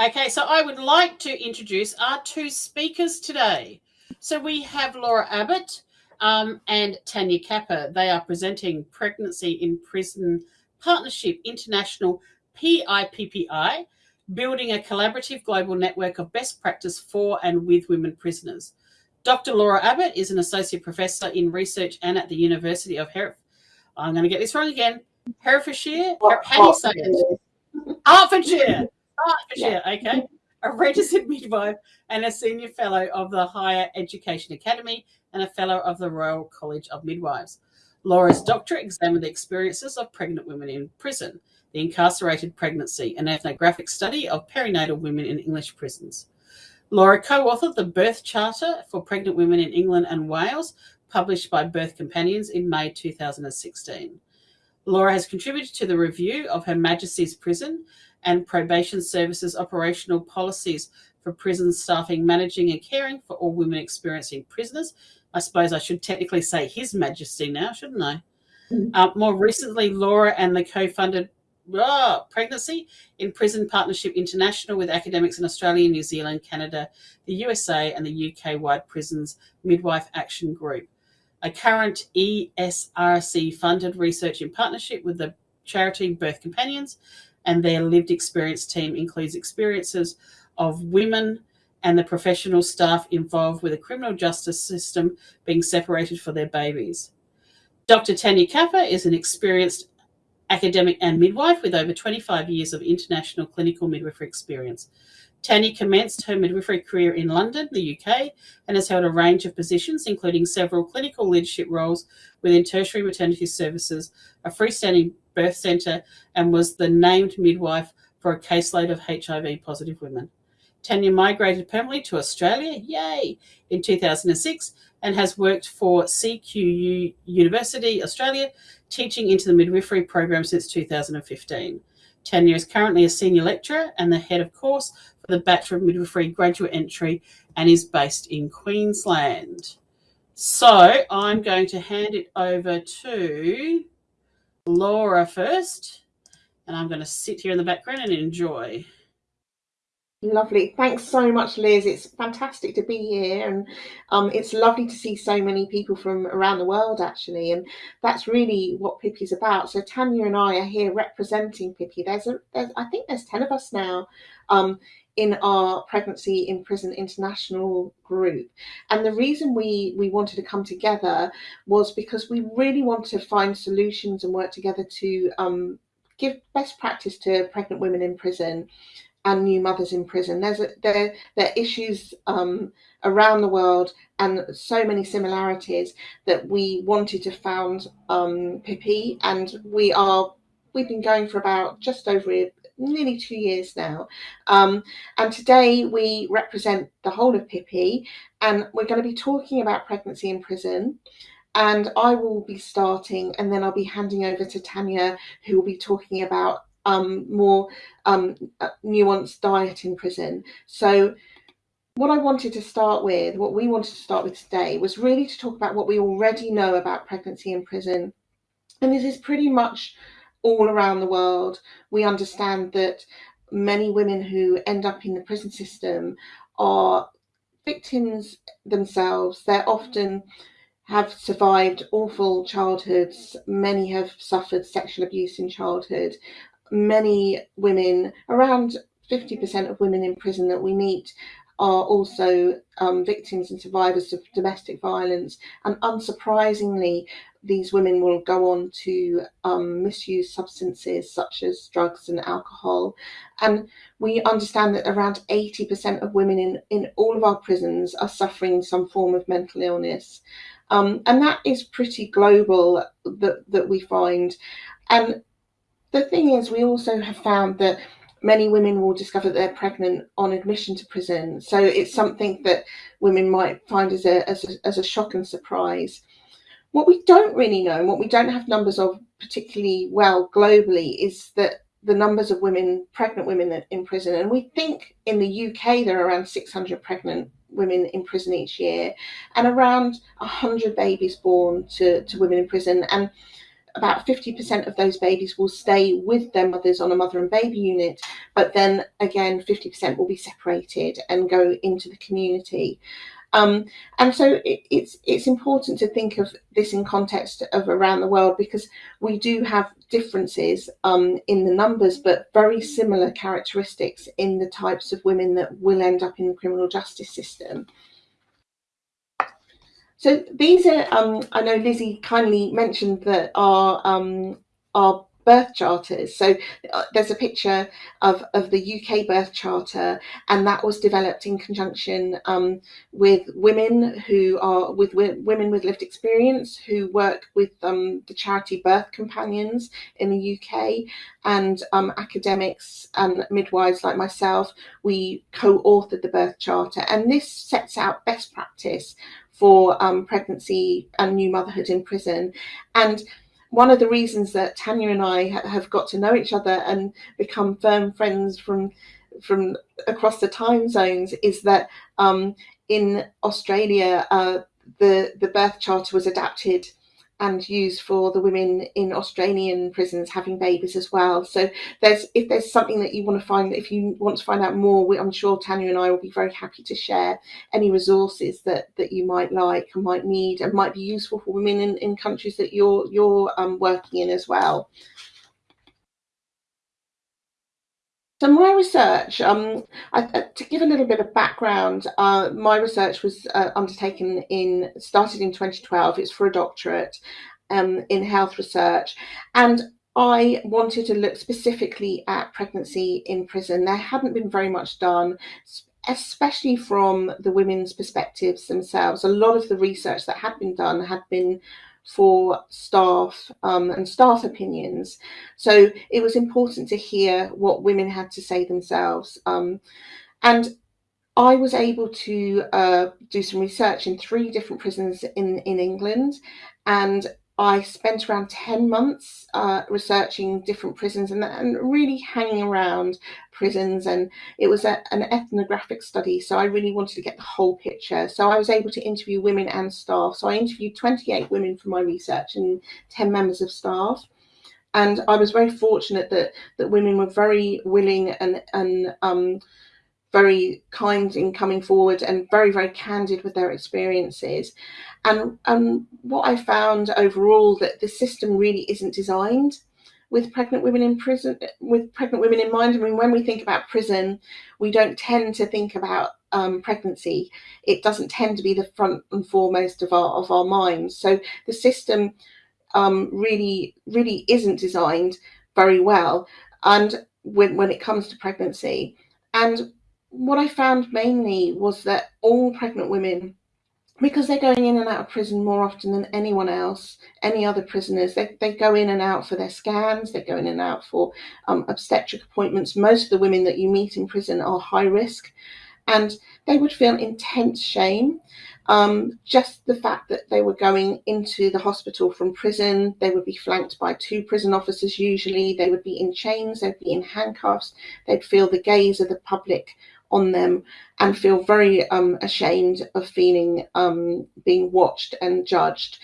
Okay, so I would like to introduce our two speakers today. So we have Laura Abbott um, and Tanya Capper. They are presenting Pregnancy in Prison Partnership International PIPPI, building a collaborative global network of best practice for and with women prisoners. Dr. Laura Abbott is an associate professor in research and at the University of Hereford. I'm going to get this wrong again. Herefordshire? How do you say it? Hertfordshire. Oh, Hertfordshire, okay. A registered midwife and a senior fellow of the Higher Education Academy and a fellow of the Royal College of Midwives. Laura's doctorate examined the experiences of pregnant women in prison, the incarcerated pregnancy, an ethnographic study of perinatal women in English prisons. Laura co-authored the Birth Charter for Pregnant Women in England and Wales, published by Birth Companions in May 2016. Laura has contributed to the review of Her Majesty's Prison and Probation Services operational policies for prison staffing, managing and caring for all women experiencing prisoners. I suppose I should technically say His Majesty now, shouldn't I? Mm. Uh, more recently, Laura and the co-funded oh, Pregnancy in Prison Partnership International with academics in Australia, New Zealand, Canada, the USA and the UK-wide Prisons Midwife Action Group. A current ESRC funded research in partnership with the charity Birth Companions and their lived experience team includes experiences of women and the professional staff involved with the criminal justice system being separated for their babies. Dr. Tanya Capper is an experienced academic and midwife with over 25 years of international clinical midwifery experience. Tanya commenced her midwifery career in London, the UK, and has held a range of positions, including several clinical leadership roles within tertiary maternity services, a freestanding birth centre, and was the named midwife for a caseload of HIV positive women. Tanya migrated permanently to Australia, yay, in 2006 and has worked for CQU University Australia, teaching into the midwifery program since 2015. Tanya is currently a senior lecturer and the head of course for the Bachelor of Midwifery graduate entry and is based in Queensland. So I'm going to hand it over to Laura first, and I'm going to sit here in the background and enjoy. Lovely. Thanks so much, Liz. It's fantastic to be here, and um, it's lovely to see so many people from around the world, actually. And that's really what PIPI is about. So Tanya and I are here representing Pippi. There's, a, there's I think there's ten of us now um, in our Pregnancy in Prison International group. And the reason we we wanted to come together was because we really want to find solutions and work together to um, give best practice to pregnant women in prison and new mothers in prison. There's a, there there are issues um, around the world and so many similarities that we wanted to found um, PIPI, and we are we've been going for about just over nearly two years now. Um, and today we represent the whole of PIPI, and we're going to be talking about pregnancy in prison. And I will be starting, and then I'll be handing over to Tanya, who will be talking about um, more um, uh, nuanced diet in prison. So what I wanted to start with, what we wanted to start with today, was really to talk about what we already know about pregnancy in prison. And this is pretty much all around the world. We understand that many women who end up in the prison system are victims themselves. They're often have survived awful childhoods. Many have suffered sexual abuse in childhood many women, around 50% of women in prison that we meet are also um, victims and survivors of domestic violence. And unsurprisingly, these women will go on to um, misuse substances such as drugs and alcohol. And we understand that around 80% of women in, in all of our prisons are suffering some form of mental illness. Um, and that is pretty global that, that we find. And the thing is, we also have found that many women will discover that they're pregnant on admission to prison. So it's something that women might find as a, as a, as a shock and surprise. What we don't really know, and what we don't have numbers of particularly well globally, is that the numbers of women, pregnant women in prison, and we think in the UK there are around 600 pregnant women in prison each year, and around 100 babies born to, to women in prison. And about 50% of those babies will stay with their mothers on a mother and baby unit, but then again, 50% will be separated and go into the community. Um, and so it, it's it's important to think of this in context of around the world because we do have differences um, in the numbers, but very similar characteristics in the types of women that will end up in the criminal justice system. So these are, um, I know Lizzie kindly mentioned that our um, our birth charters. So uh, there's a picture of, of the UK birth charter, and that was developed in conjunction um, with women who are with, women with lived experience who work with um, the charity Birth Companions in the UK and um, academics and midwives like myself. We co-authored the birth charter, and this sets out best practice for um, pregnancy and new motherhood in prison. And one of the reasons that Tanya and I have got to know each other and become firm friends from from across the time zones is that um, in Australia uh, the the birth charter was adapted and used for the women in Australian prisons having babies as well. So there's if there's something that you want to find, if you want to find out more, we, I'm sure Tanya and I will be very happy to share any resources that that you might like and might need and might be useful for women in, in countries that you're you're um, working in as well. So my research, um, I, uh, to give a little bit of background, uh, my research was uh, undertaken in, started in 2012. It's for a doctorate um, in health research. And I wanted to look specifically at pregnancy in prison. There hadn't been very much done, especially from the women's perspectives themselves. A lot of the research that had been done had been for staff um, and staff opinions. So it was important to hear what women had to say themselves. Um, and I was able to uh, do some research in three different prisons in, in England and I spent around 10 months uh, researching different prisons and, and, really hanging around prisons. And it was a, an ethnographic study. So I really wanted to get the whole picture. So I was able to interview women and staff. So I interviewed 28 women for my research and 10 members of staff. And I was very fortunate that, that women were very willing and, and um, very kind in coming forward and very, very candid with their experiences. And, and what I found overall that the system really isn't designed with pregnant women in prison, with pregnant women in mind. I mean, when we think about prison, we don't tend to think about um, pregnancy. It doesn't tend to be the front and foremost of our of our minds. So the system um, really, really isn't designed very well. And when when it comes to pregnancy, and what I found mainly was that all pregnant women, because they're going in and out of prison more often than anyone else, any other prisoners, they, they go in and out for their scans, they go in and out for um, obstetric appointments. Most of the women that you meet in prison are high risk and they would feel intense shame. Um, just the fact that they were going into the hospital from prison, they would be flanked by two prison officers usually, they would be in chains, they'd be in handcuffs, they'd feel the gaze of the public on them and feel very um, ashamed of feeling um, being watched and judged.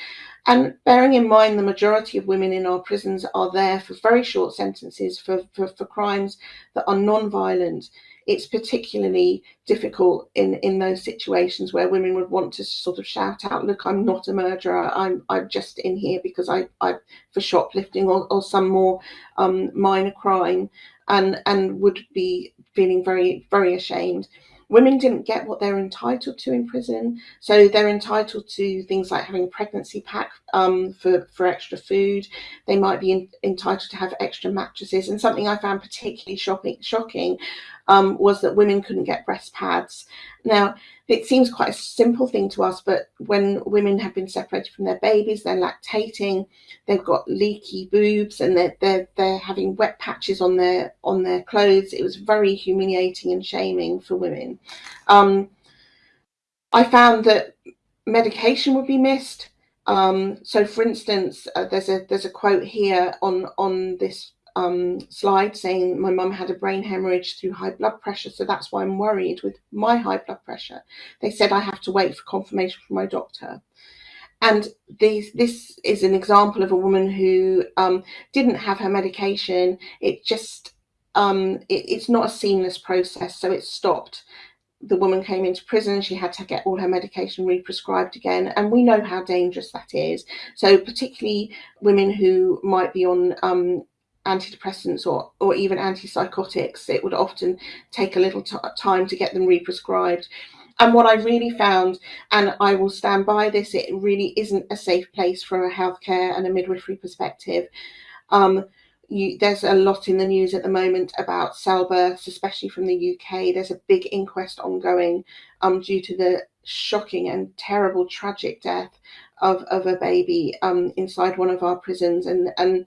And bearing in mind the majority of women in our prisons are there for very short sentences for, for, for crimes that are non-violent, it's particularly difficult in, in those situations where women would want to sort of shout out, look, I'm not a murderer, I'm, I'm just in here because I, I for shoplifting or, or some more um, minor crime and, and would be feeling very, very ashamed. Women didn't get what they're entitled to in prison. So they're entitled to things like having a pregnancy pack um, for, for extra food. They might be in, entitled to have extra mattresses. And something I found particularly shocking, shocking um, was that women couldn't get breast pads. Now, it seems quite a simple thing to us, but when women have been separated from their babies, they're lactating, they've got leaky boobs, and they're they're they're having wet patches on their on their clothes. It was very humiliating and shaming for women. Um, I found that medication would be missed. Um, so, for instance, uh, there's a there's a quote here on on this um, slide saying my mum had a brain hemorrhage through high blood pressure, so that's why I'm worried with my high blood pressure. They said I have to wait for confirmation from my doctor. and these, this is an example of a woman who um, didn't have her medication. It just, um, it, it's not a seamless process, so it stopped. The woman came into prison, she had to get all her medication re-prescribed again, and we know how dangerous that is. So, particularly women who might be on um, antidepressants or, or even antipsychotics, it would often take a little time to get them represcribed. And what I really found, and I will stand by this, it really isn't a safe place from a healthcare and a midwifery perspective. Um, you, there's a lot in the news at the moment about cell births, especially from the UK. There's a big inquest ongoing um, due to the shocking and terrible, tragic death of, of a baby um, inside one of our prisons. And, and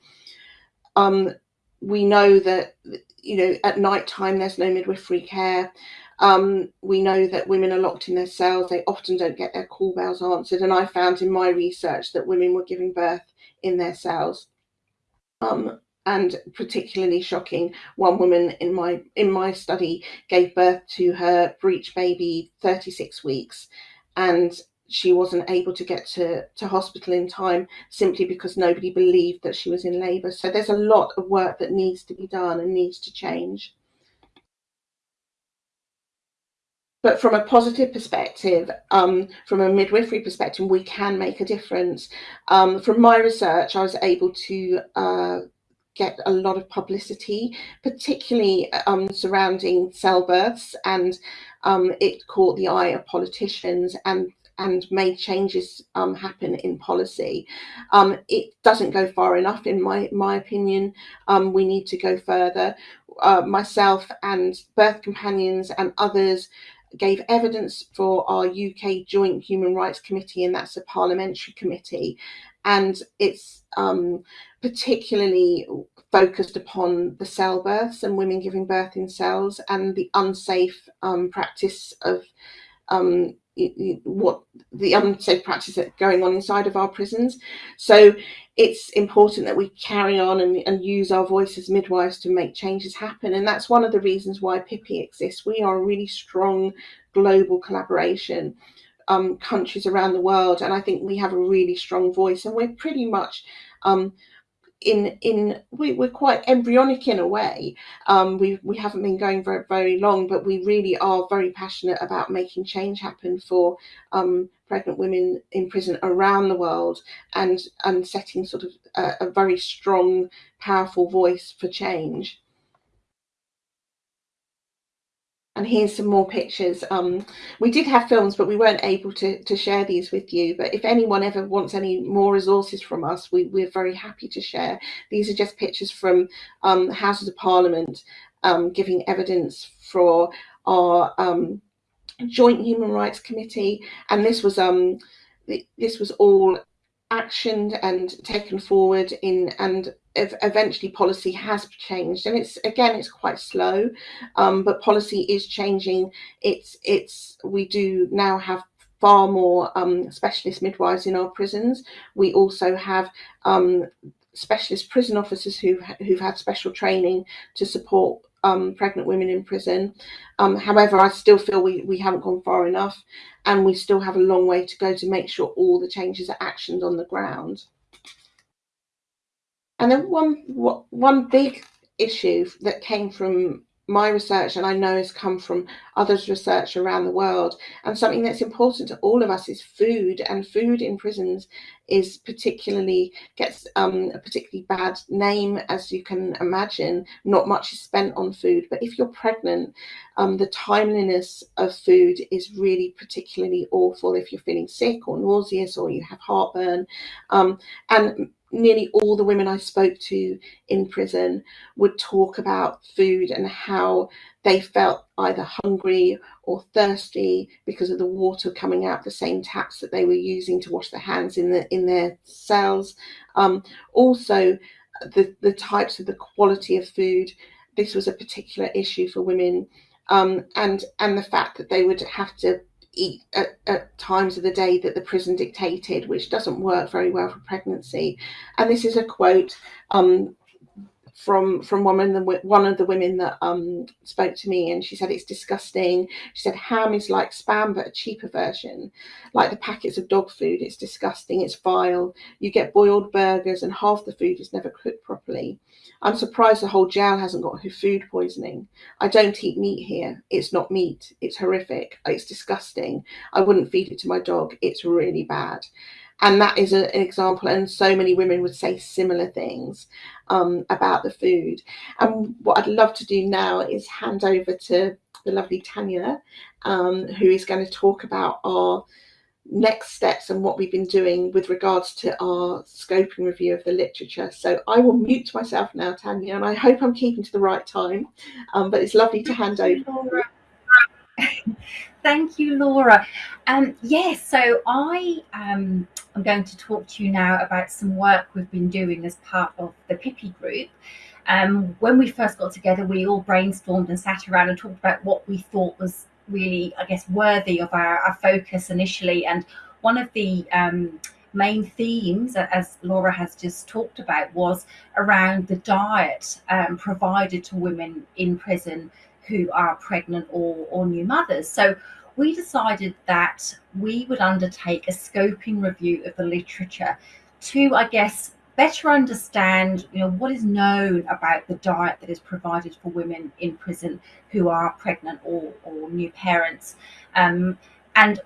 um, we know that, you know, at night time there's no midwifery care. Um, we know that women are locked in their cells. They often don't get their call bells answered. And I found in my research that women were giving birth in their cells. Um, and particularly shocking, one woman in my in my study gave birth to her breech baby 36 weeks, and she wasn't able to get to, to hospital in time simply because nobody believed that she was in labour. So there's a lot of work that needs to be done and needs to change. but from a positive perspective, um, from a midwifery perspective, we can make a difference. Um, from my research, I was able to uh, get a lot of publicity, particularly um, surrounding cell births, and um, it caught the eye of politicians and and made changes um, happen in policy. Um, it doesn't go far enough, in my my opinion. we need to go further. Uh, myself and birth companions and others gave evidence for our UK Joint Human Rights Committee, and that's a parliamentary committee. And it's um, particularly focused upon the cell births and women giving birth in cells and the unsafe um, practice of um, what the unsafe practice that's going on inside of our prisons. So it's important that we carry on and, and use our voice as midwives to make changes happen. And that's one of the reasons why PIPI exists. We are a really strong global collaboration. Um, countries around the world, and I think we have a really strong voice, and we're pretty much um, in in we, we're quite embryonic in a way. Um, we we haven't been going very very long but we really are very passionate about making change happen for um, pregnant women in prison around the world and and setting sort of a, a very strong powerful voice for change and here's some more pictures. Um, we did have films, but we weren't able to, to share these with you. But if anyone ever wants any more resources from us, we, we're very happy to share. These are just pictures from um, Houses of Parliament um, giving evidence for our um, Joint Human Rights Committee. And this was um, this was all actioned and taken forward in and eventually policy has changed and it's again it's quite slow um, but policy is changing it's it's we do now have far more um, specialist midwives in our prisons we also have um, specialist prison officers who who've had special training to support um, pregnant women in prison. Um, however, I still feel we, we haven't gone far enough and we still have a long way to go to make sure all the changes are actioned on the ground. And then one, one big issue that came from my research and I know has come from others' research around the world. And something that's important to all of us is food, and food in prisons is particularly gets um, a particularly bad name, as you can imagine. Not much is spent on food, but if you're pregnant, um, the timeliness of food is really particularly awful. If you're feeling sick or nauseous or you have heartburn, um, and nearly all the women I spoke to in prison would talk about food and how they felt either hungry or thirsty because of the water coming out the same taps that they were using to wash their hands in the in their cells. Um, also, the the types of the quality of food. This was a particular issue for women, um, and and the fact that they would have to eat at, at, times of the day that the prison dictated, which doesn't work very well for pregnancy. And this is a quote um, from from one of the one of the women that um spoke to me and she said it's disgusting. She said ham is like spam but a cheaper version. Like the packets of dog food it's disgusting it's vile. You get boiled burgers and half the food is never cooked properly. I'm surprised the whole jail hasn't got food poisoning. I don't eat meat here. It's not meat. It's horrific. It's disgusting. I wouldn't feed it to my dog. It's really bad and that is a, an example and so many women would say similar things um, about the food. And what i'd love to do now is hand over to the lovely tanya um, who is going to talk about our next steps and what we've been doing with regards to our scoping review of the literature. So i will mute myself now tanya and i hope i'm keeping to the right time. Um, but it's lovely to hand over. Thank you, Laura. Um, yes, so I um, am going to talk to you now about some work we've been doing as part of the Pippi group. Um, when we first got together, we all brainstormed and sat around and talked about what we thought was really, I guess, worthy of our, our focus initially. And one of the um, main themes, as Laura has just talked about, was around the diet um, provided to women in prison who are pregnant or, or new mothers. So we decided that we would undertake a scoping review of the literature to, I guess, better understand, you know, what is known about the diet that is provided for women in prison who are pregnant or, or new parents. Um, and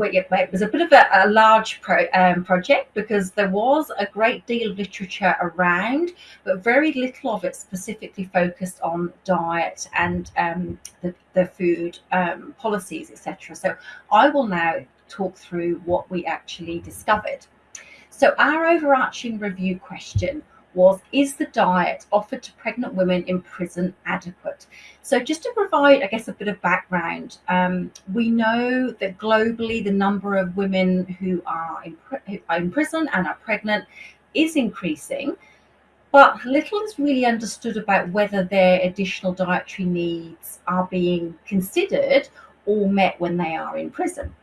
it was a bit of a, a large pro, um, project because there was a great deal of literature around, but very little of it specifically focused on diet and um, the, the, food um, policies, etc. So I will now talk through what we actually discovered. So our overarching review question was Is the diet offered to pregnant women in prison adequate? So, just to provide, I guess, a bit of background, um, we know that globally the number of women who are in, who are in prison and are pregnant is increasing, but little is really understood about whether their additional dietary needs are being considered or met when they are in prison.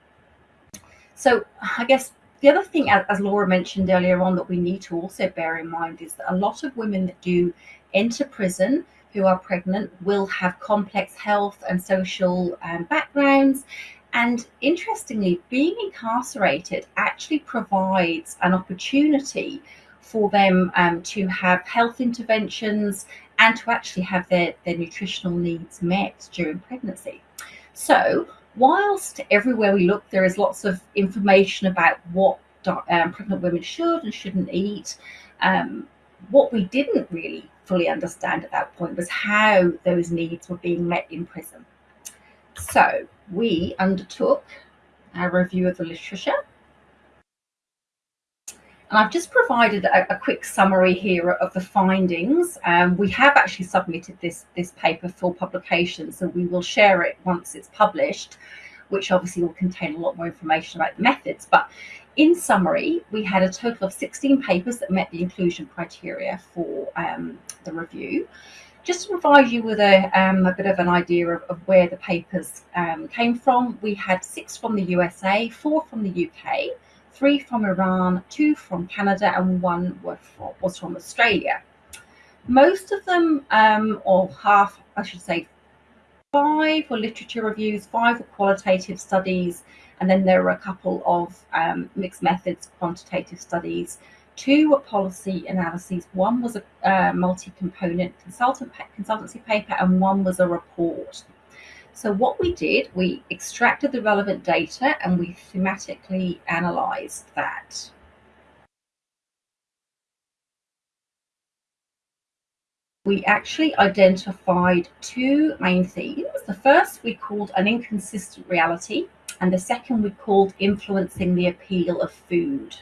So, I guess the other thing, as Laura mentioned earlier on, that we need to also bear in mind is that a lot of women that do enter prison who are pregnant will have complex health and social um, backgrounds. And interestingly, being incarcerated actually provides an opportunity for them um, to have health interventions and to actually have their, their nutritional needs met during pregnancy. So, whilst everywhere we look there is lots of information about what um, pregnant women should and shouldn't eat, um, what we didn't really fully understand at that point was how those needs were being met in prison. So we undertook a review of the literature and I've just provided a, a, quick summary here of the findings. Um, we have actually submitted this, this paper for publication, so we will share it once it's published, which obviously will contain a lot more information about the methods. But in summary, we had a total of 16 papers that met the inclusion criteria for um, the review. Just to provide you with a, um, a bit of an idea of, of where the papers um, came from, we had six from the USA, four from the UK, three from Iran, two from Canada, and one was from Australia. Most of them, um, or half, I should say, five were literature reviews, five were qualitative studies, and then there were a couple of um, mixed methods quantitative studies. Two were policy analyses. One was a uh, multi-component consultant consultancy paper, and one was a report so what we did, we extracted the relevant data and we thematically analyzed that. We actually identified two main themes. The first we called an inconsistent reality, and the second we called influencing the appeal of food.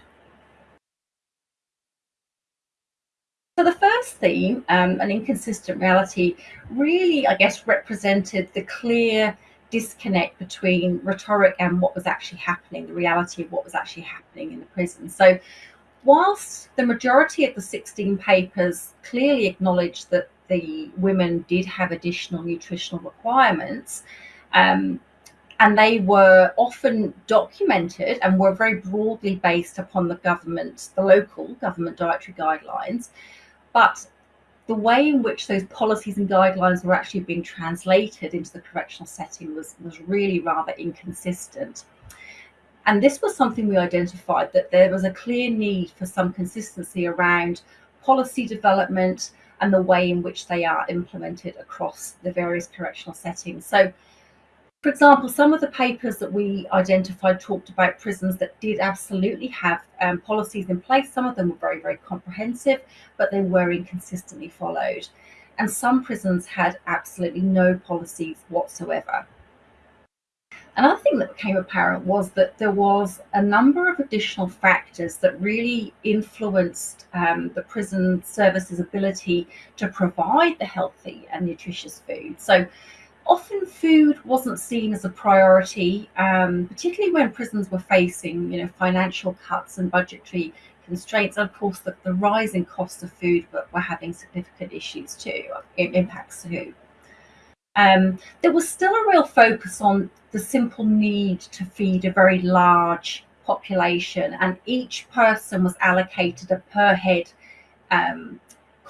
So the first theme, um, an inconsistent reality, really, I guess, represented the clear disconnect between rhetoric and what was actually happening, the reality of what was actually happening in the prison. So whilst the majority of the 16 papers clearly acknowledged that the women did have additional nutritional requirements, um, and they were often documented and were very broadly based upon the government, the local government dietary guidelines. But the way in which those policies and guidelines were actually being translated into the correctional setting was, was really rather inconsistent. And this was something we identified that there was a clear need for some consistency around policy development and the way in which they are implemented across the various correctional settings. So, for example, some of the papers that we identified talked about prisons that did absolutely have um, policies in place. Some of them were very, very comprehensive, but they were inconsistently followed. And some prisons had absolutely no policies whatsoever. Another thing that became apparent was that there was a number of additional factors that really influenced um, the prison service's ability to provide the healthy and nutritious food. So often food wasn't seen as a priority, um, particularly when prisons were facing, you know, financial cuts and budgetary constraints. And of course, the, the rising cost of food were, were having significant issues too, impacts too. Um, there was still a real focus on the simple need to feed a very large population, and each person was allocated a per head um,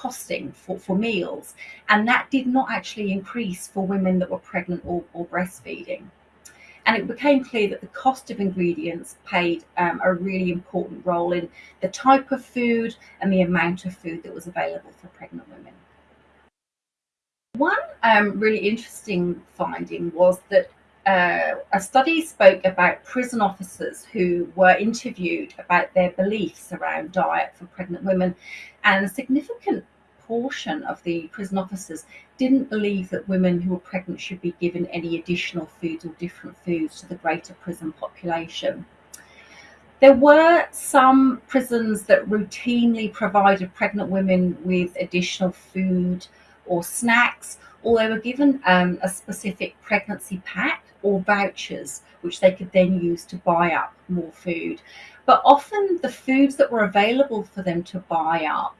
costing for, for meals, and that did not actually increase for women that were pregnant or, or breastfeeding. And it became clear that the cost of ingredients played um, a really important role in the type of food and the amount of food that was available for pregnant women. One um, really interesting finding was that uh, a study spoke about prison officers who were interviewed about their beliefs around diet for pregnant women, and a significant portion of the prison officers didn't believe that women who were pregnant should be given any additional foods or different foods to the greater prison population. There were some prisons that routinely provided pregnant women with additional food or snacks, or they were given um, a specific pregnancy pack or vouchers, which they could then use to buy up more food. But often the foods that were available for them to buy up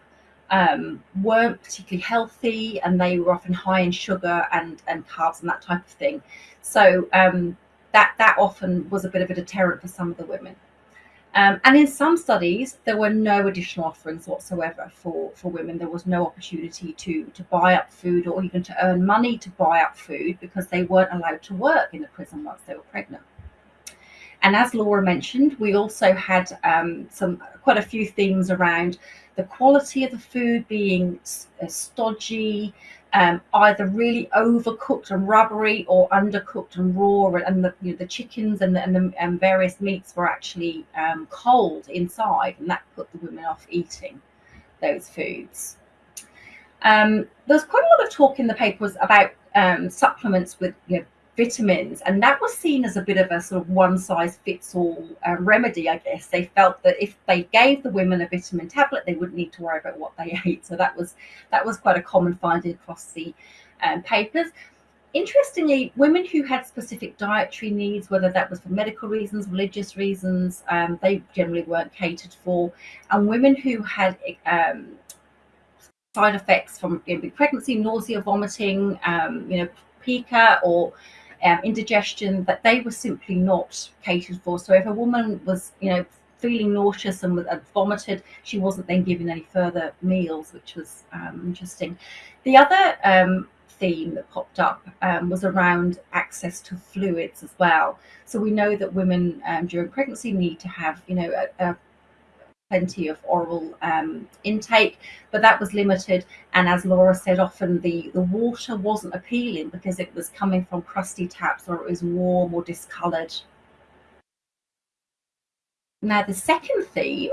um, weren't particularly healthy and they were often high in sugar and, and carbs and that type of thing. So um, that, that often was a bit of a deterrent for some of the women. Um, and in some studies, there were no additional offerings whatsoever for, for women. There was no opportunity to, to buy up food or even to earn money to buy up food because they weren't allowed to work in the prison once they were pregnant. And as Laura mentioned, we also had um, some quite a few themes around the quality of the food being uh, stodgy, um, either really overcooked and rubbery or undercooked and raw, and the, you know, the chickens and the, and the and various meats were actually um, cold inside, and that put the women off eating those foods. Um, there's quite a lot of talk in the papers about um, supplements with you know, vitamins, and that was seen as a bit of a sort of one size fits all uh, remedy, I guess. They felt that if they gave the women a vitamin tablet, they wouldn't need to worry about what they ate. So that was that was quite a common finding across the um, papers. Interestingly, women who had specific dietary needs, whether that was for medical reasons, religious reasons, um, they generally weren't catered for. And women who had um, side effects from you know, pregnancy, nausea, vomiting, um, you know, pica or um, indigestion that they were simply not catered for. So if a woman was, you know, feeling nauseous and vomited, she wasn't then given any further meals, which was um, interesting. The other um, theme that popped up um, was around access to fluids as well. So we know that women um, during pregnancy need to have, you know, a, a plenty of oral um, intake, but that was limited. And as Laura said, often the, the water wasn't appealing because it was coming from crusty taps or it was warm or discoloured. Now, the second theme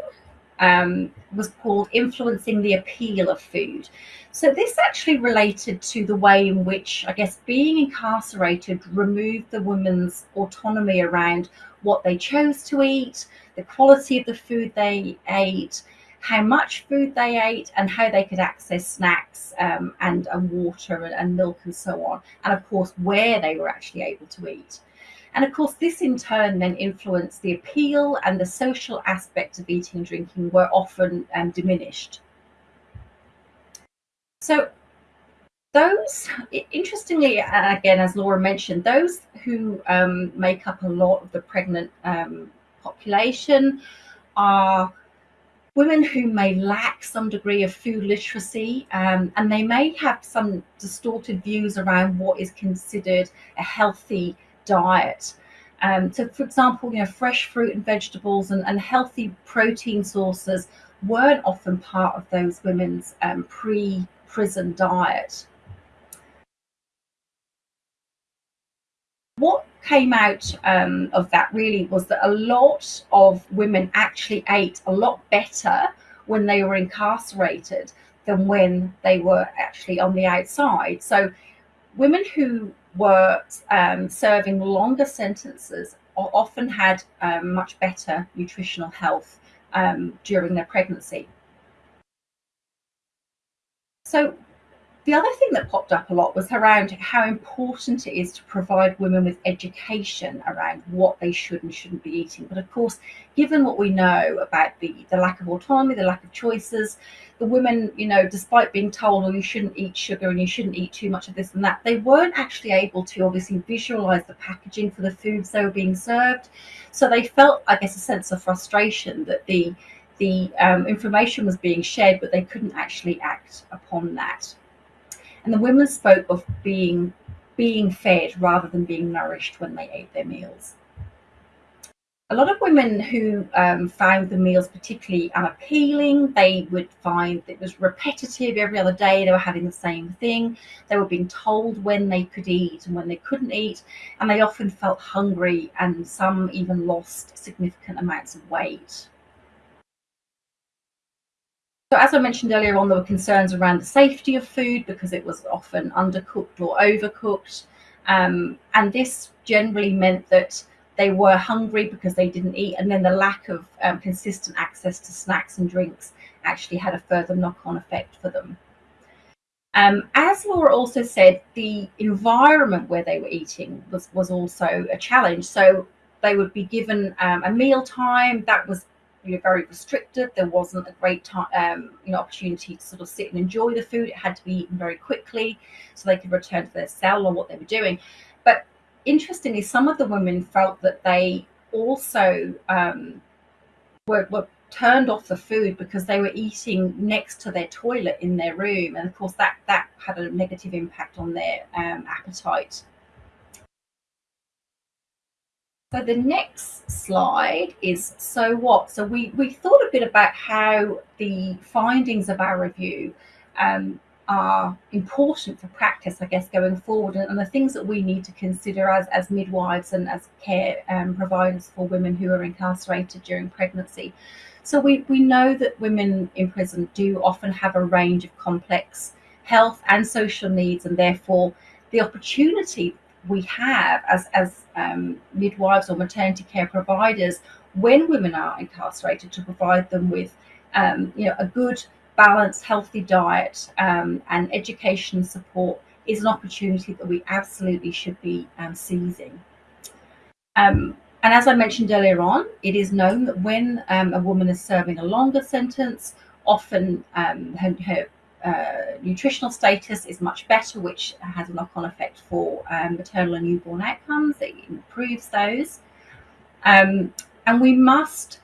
um, was called Influencing the Appeal of Food. So, this actually related to the way in which, I guess, being incarcerated removed the woman's autonomy around what they chose to eat, the quality of the food they ate, how much food they ate, and how they could access snacks um, and, and water and, and milk and so on, and of course, where they were actually able to eat. And of course, this in turn then influenced the appeal and the social aspect of eating and drinking were often um, diminished. So, those, interestingly, again, as Laura mentioned, those who um, make up a lot of the pregnant um, population are women who may lack some degree of food literacy um, and they may have some distorted views around what is considered a healthy diet. Um, so, for example, you know, fresh fruit and vegetables and, and healthy protein sources weren't often part of those women's um, pre-prison diet. What came out um, of that really was that a lot of women actually ate a lot better when they were incarcerated than when they were actually on the outside. So, women who were um, serving longer sentences often had um, much better nutritional health um, during their pregnancy. So, the other thing that popped up a lot was around how important it is to provide women with education around what they should and shouldn't be eating. But of course, given what we know about the, the lack of autonomy, the lack of choices, the women, you know, despite being told, oh, you shouldn't eat sugar and you shouldn't eat too much of this and that, they weren't actually able to obviously visualize the packaging for the foods they were being served. So they felt, I guess, a sense of frustration that the the um, information was being shared, but they couldn't actually act upon that. And the women spoke of being being fed rather than being nourished when they ate their meals. A lot of women who um, found the meals particularly unappealing, they would find it was repetitive every other day. They were having the same thing. They were being told when they could eat and when they couldn't eat, and they often felt hungry, and some even lost significant amounts of weight. So as I mentioned earlier on, there were concerns around the safety of food because it was often undercooked or overcooked. Um, and this generally meant that they were hungry because they didn't eat. And then the lack of um, consistent access to snacks and drinks actually had a further knock on effect for them. Um, as Laura also said, the environment where they were eating was, was also a challenge. So they would be given um, a meal time that was you know, very restricted. There wasn't a great time, um, you know, opportunity to sort of sit and enjoy the food. It had to be eaten very quickly so they could return to their cell or what they were doing. But interestingly, some of the women felt that they also um, were, were turned off the food because they were eating next to their toilet in their room, and of course that that had a negative impact on their um, appetite. So the next slide is so what? So we, we thought a bit about how the findings of our review um, are important for practice, I guess, going forward, and, and, the things that we need to consider as, as midwives and as care um, providers for women who are incarcerated during pregnancy. So we, we know that women in prison do often have a range of complex health and social needs, and therefore the opportunity we have as, as um, midwives or maternity care providers when women are incarcerated to provide them with um, you know a good balanced healthy diet um, and education support is an opportunity that we absolutely should be um, seizing. Um, and as I mentioned earlier on, it is known that when um, a woman is serving a longer sentence, often her, her uh, nutritional status is much better, which has a knock on effect for um, maternal and newborn outcomes. It improves those. Um, and we must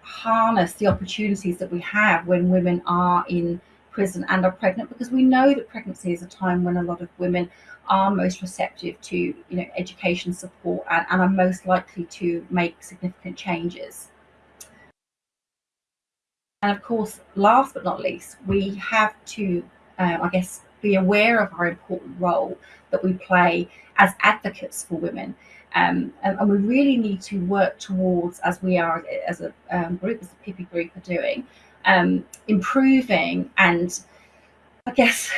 harness the opportunities that we have when women are in prison and are pregnant because we know that pregnancy is a time when a lot of women are most receptive to you know education support and, and are most likely to make significant changes and of course, last but not least, we have to, uh, I guess, be aware of our important role that we play as advocates for women. Um, and, and, we really need to work towards, as we are as a um, group, as the PIPI group are doing, um, improving and I guess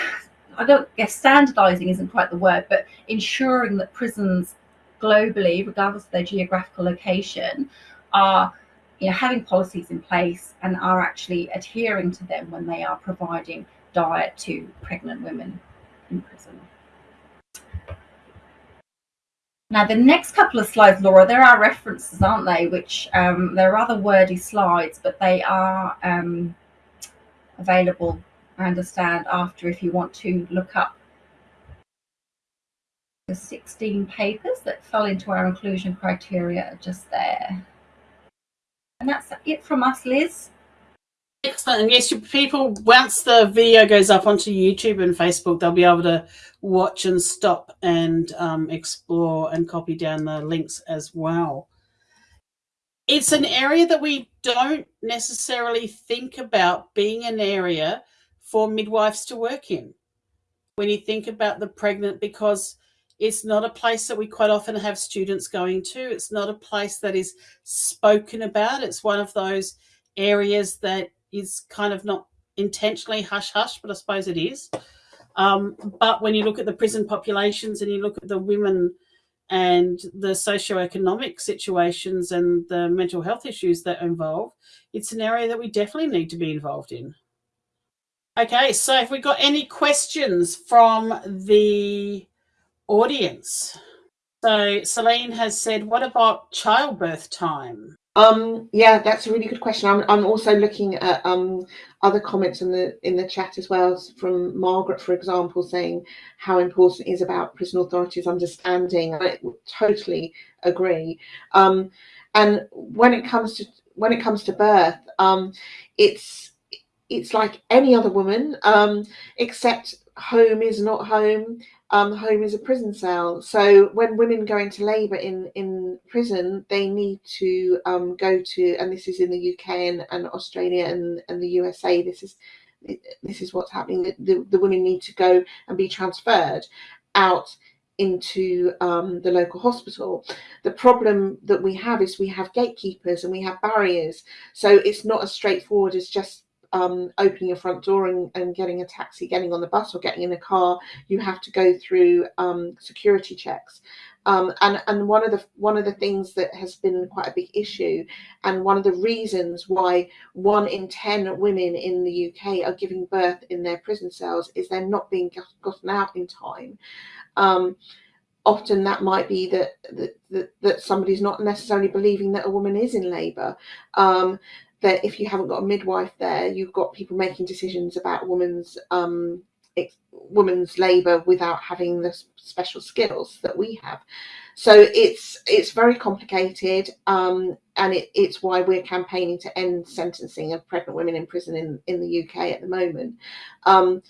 I don't guess standardizing isn't quite the word, but ensuring that prisons globally, regardless of their geographical location, are you know, having policies in place and are actually adhering to them when they are providing diet to pregnant women in prison. Now, the next couple of slides, Laura, there are references, aren't they? Which um, they're rather wordy slides, but they are um, available, I understand, after if you want to look up the 16 papers that fell into our inclusion criteria are just there. And that's it from us, Liz. Excellent. And yes, people, once the video goes up onto YouTube and Facebook, they'll be able to watch and stop and um, explore and copy down the links as well. It's an area that we don't necessarily think about being an area for midwives to work in. When you think about the pregnant, because it's not a place that we quite often have students going to. It's not a place that is spoken about. It's one of those areas that is kind of not intentionally hush hush, but I suppose it is. Um, but when you look at the prison populations and you look at the women and the socio-economic situations and the mental health issues that involve, it's an area that we definitely need to be involved in. Okay, so have we got any questions from the audience? So Celine has said, what about childbirth time? Um, yeah, that's a really good question. I'm, I'm also looking at um, other comments in the in the chat as well from Margaret, for example, saying how important it is about prison authorities understanding. I totally agree. Um, and when it comes to when it comes to birth, um, it's it's like any other woman, um, except home is not home um, home is a prison cell. So when women go into labour in, in prison, they need to um, go to, and this is in the UK and, and Australia and, and the USA, this is this is what's happening. The, the women need to go and be transferred out into um, the local hospital. The problem that we have is we have gatekeepers and we have barriers. So it's not as straightforward as just um, opening your front door and, and, getting a taxi, getting on the bus or getting in a car, you have to go through um, security checks. Um, and and one of the one of the things that has been quite a big issue, and one of the reasons why one in ten women in the UK are giving birth in their prison cells is they're not being gotten out in time. Um, often that might be that, that that, somebody's not necessarily believing that a woman is in labour. Um, that if you haven't got a midwife there, you've got people making decisions about women's um, women's labour without having the special skills that we have. So it's it's very complicated, um, and it, it's why we're campaigning to end sentencing of pregnant women in prison in, in the UK at the moment. Um,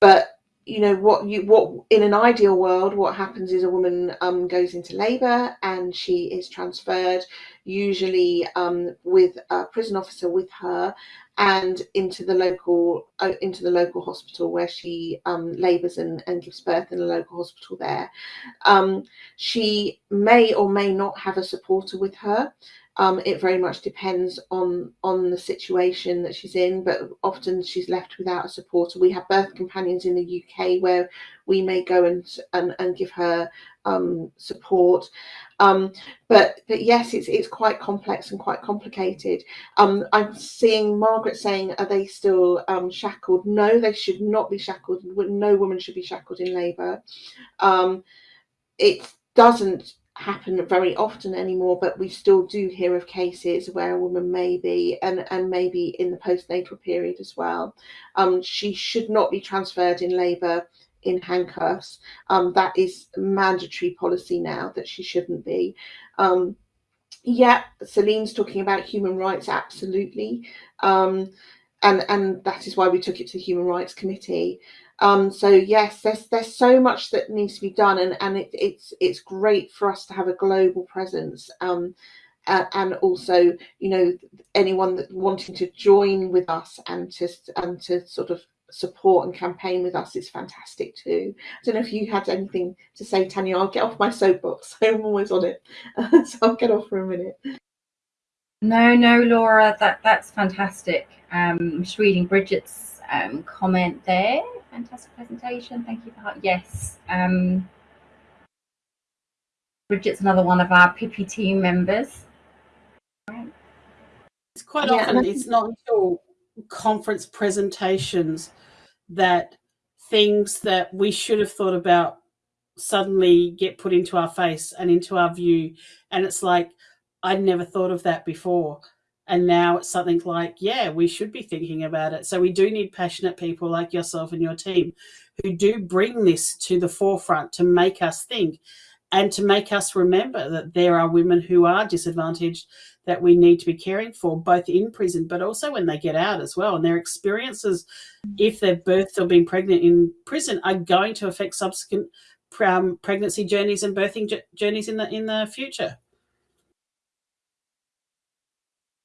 but you know what you what in an ideal world what happens is a woman um, goes into labor and she is transferred usually um, with a prison officer with her and into the local uh, into the local hospital where she um, labors and, and gives birth in a local hospital there. Um, she may or may not have a supporter with her um, it very much depends on on the situation that she's in, but often she's left without a supporter. We have birth companions in the UK where we may go and and, and give her um, support. Um, but but yes, it's it's quite complex and quite complicated. Um, I'm seeing Margaret saying, are they still um, shackled? No, they should not be shackled. No woman should be shackled in labour. Um, it doesn't happen very often anymore, but we still do hear of cases where a woman may be, and, and maybe in the postnatal period as well. Um, she should not be transferred in labour in handcuffs. Um, that is mandatory policy now that she shouldn't be. Um, yeah, Celine's talking about human rights, absolutely. Um, and, and that is why we took it to the Human Rights Committee. Um, so yes, there's there's so much that needs to be done, and and it, it's it's great for us to have a global presence. Um, uh, and also, you know, anyone that wanting to join with us and to and to sort of support and campaign with us is fantastic too. I don't know if you had anything to say, Tanya. I'll get off my soapbox. I'm always on it, so I'll get off for a minute. No, no, Laura, that that's fantastic. Um, I'm just reading Bridget's um, comment there fantastic presentation. Thank you for that. Yes. Um, Bridget's another one of our PIPI team members. It's quite yeah, often, it's not until conference presentations that things that we should have thought about suddenly get put into our face and into our view. And it's like, I'd never thought of that before. And now it's something like, yeah, we should be thinking about it. So we do need passionate people like yourself and your team who do bring this to the forefront to make us think. and to make us remember that there are women who are disadvantaged that we need to be caring for both in prison but also when they get out as well and their experiences if they've birthed or been pregnant in prison are going to affect subsequent um, pregnancy journeys and birthing journeys in the in the future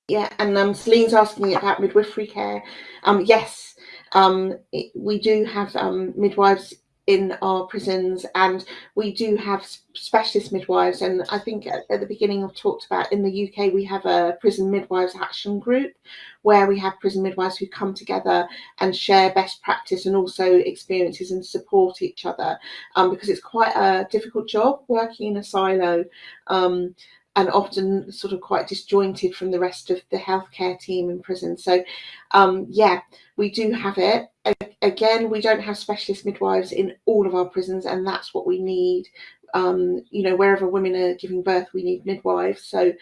yeah and um celine's asking about midwifery care. Um yes um it, we do have um midwives in our prisons and we do have specialist midwives and I think at, at, the beginning I've talked about in the UK we have a prison midwives action group where we have prison midwives who come together and share best practice and also experiences and support each other. Um, because it's quite a difficult job working in a silo. Um, and often sort of quite disjointed from the rest of the healthcare team in prison. So, um, yeah, we do have it. Again, we don't have specialist midwives in all of our prisons, and that's what we need um, you know, wherever women are giving birth, we need midwives. So,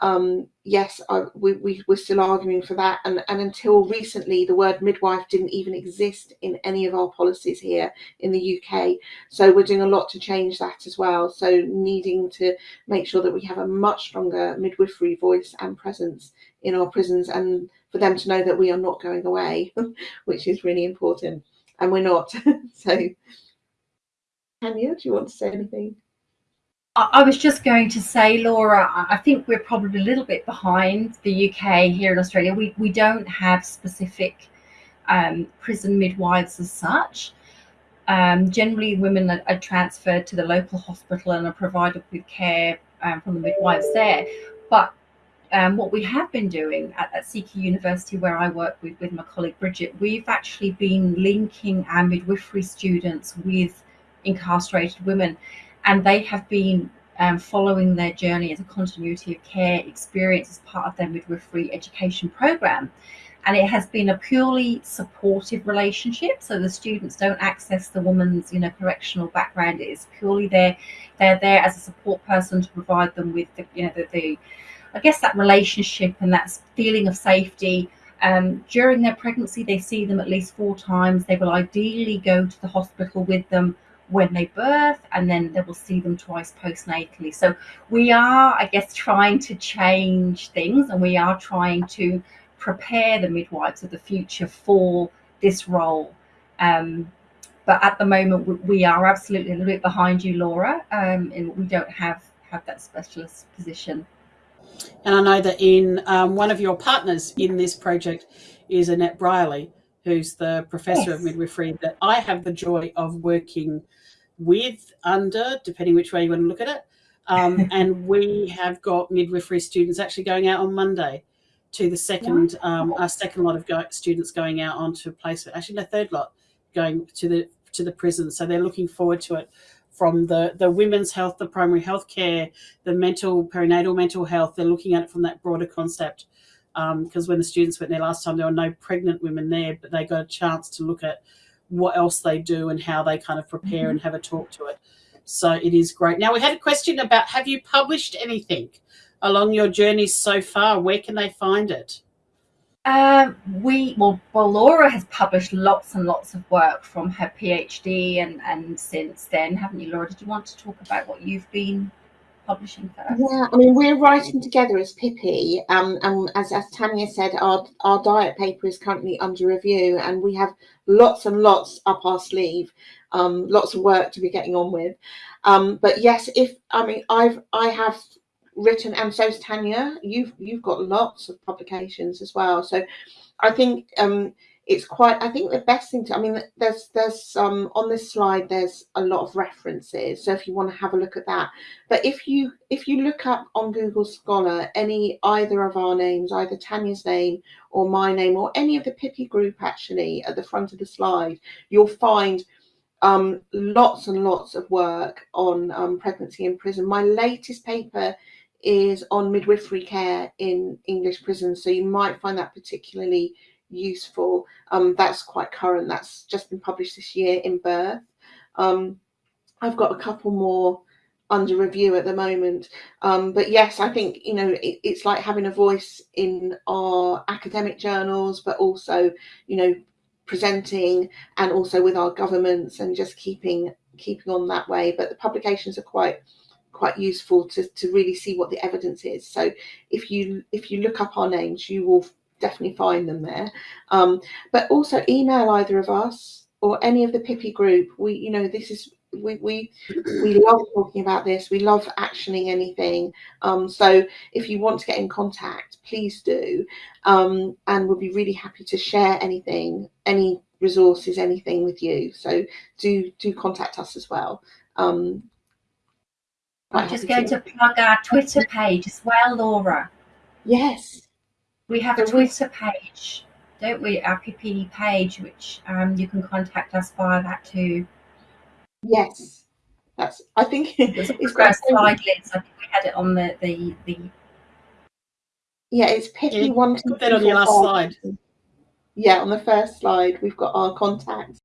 um, yes, I, we, we, we're still arguing for that. And, and until recently, the word midwife didn't even exist in any of our policies here in the UK. So, we're doing a lot to change that as well. So, needing to make sure that we have a much stronger midwifery voice and presence in our prisons and for them to know that we are not going away, which is really important. And we're not. so, Tanya, do you want to say anything? I was just going to say, Laura, I think we're probably a little bit behind the UK here in Australia. We, we don't have specific um, prison midwives as such. Um, generally, women are, are, transferred to the local hospital and are provided with care um, from the midwives there. But um, what we have been doing at, at CQ University, where I work with, with my colleague Bridget, we've actually been linking our midwifery students with incarcerated women, and they have been um, following their journey as a continuity of care experience as part of their midwifery education program. And it has been a purely supportive relationship. So the students don't access the woman's, you know, correctional background. It is purely there. They're there as a support person to provide them with the, you know, the, the I guess that relationship and that feeling of safety. Um, during their pregnancy, they see them at least four times. They will ideally go to the hospital with them when they birth, and then they will see them twice postnatally. So we are, I guess, trying to change things, and we are trying to prepare the midwives of the future for this role. Um, but at the moment, we are absolutely a little bit behind you, Laura, um, and we don't have have that specialist position. And I know that in um, one of your partners in this project is Annette Briley, who's the professor yes. of midwifery that I have the joy of working with, under, depending which way you want to look at it. Um, and we have got midwifery students actually going out on Monday to the second, um, our second lot of go- students going out onto placement. Actually, the third lot going to the to the prison. So they're looking forward to it from the the women's health, the primary health care, the mental perinatal mental health. They're looking at it from that broader concept because um, when the students went there last time, there were no pregnant women there, but they got a chance to look at what else they do and how they kind of prepare mm-hmm. and have a talk to it. So it is great. Now, we had a question about have you published anything along your journey so far? Where can they find it? Um, we well, well, Laura has published lots and lots of work from her PhD and and since then, haven't you, Laura? Did you want to talk about what you've been publishing? Yeah, I mean, we're writing together as Pippi, um, and as, as Tanya said, our, our diet paper is currently under review, and we have lots and lots up our sleeve, um, lots of work to be getting on with. Um, but yes, if I mean, I've I have written, and so's Tanya. You've you've got lots of publications as well, so I think um, it's quite i think the best thing to i mean there's there's um on this slide there's a lot of references so if you want to have a look at that. But if you if you look up on google scholar any either of our names either tanya's name or my name or any of the pippi group actually at the front of the slide you'll find um, lots and lots of work on um, pregnancy in prison. My latest paper is on midwifery care in english prisons so you might find that particularly useful. Um, that's quite current. That's just been published this year in Birth. Um, I've got a couple more under review at the moment. Um, but yes, I think you know it, it's like having a voice in our academic journals, but also you know presenting and also with our governments and just keeping keeping on that way. But the publications are quite quite useful to, to really see what the evidence is. So if you if you look up our names, you will definitely find them there. Um, but also email either of us or any of the Pippi group. We you know this is we we we love talking about this. We love actioning anything. Um, so if you want to get in contact, please do, um, and we'll be really happy to share anything, any resources, anything with you. So do do contact us as well. Um, I'm just going to plug our Twitter page as well, Laura. Yes. We have a Twitter page, don't we? Our PPD page, which um, you can contact us via that too. Yes, that's. I think it's, it's got slide links. I think we had it on the the the. Yeah, it's Pippi yeah, one. Put that on your last slide. Yeah, on the first slide, we've got our contacts